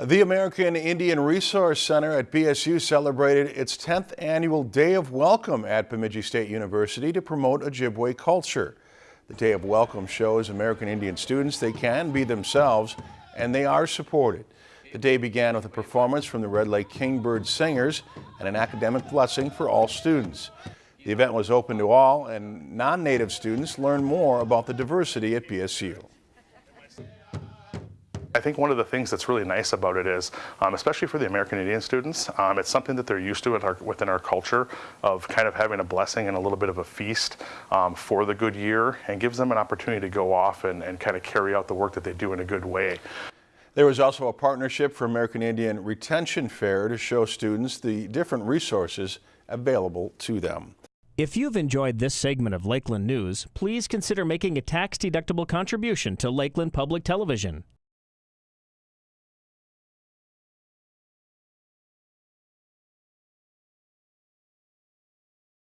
The American Indian Resource Center at BSU celebrated its 10th annual Day of Welcome at Bemidji State University to promote Ojibwe culture. The Day of Welcome shows American Indian students they can be themselves and they are supported. The day began with a performance from the Red Lake Kingbird Singers and an academic blessing for all students. The event was open to all and non-native students learned more about the diversity at BSU. I think one of the things that's really nice about it is, um, especially for the American Indian students, um, it's something that they're used to with our, within our culture of kind of having a blessing and a little bit of a feast um, for the good year and gives them an opportunity to go off and, and kind of carry out the work that they do in a good way. There was also a partnership for American Indian Retention Fair to show students the different resources available to them. If you've enjoyed this segment of Lakeland News, please consider making a tax-deductible contribution to Lakeland Public Television.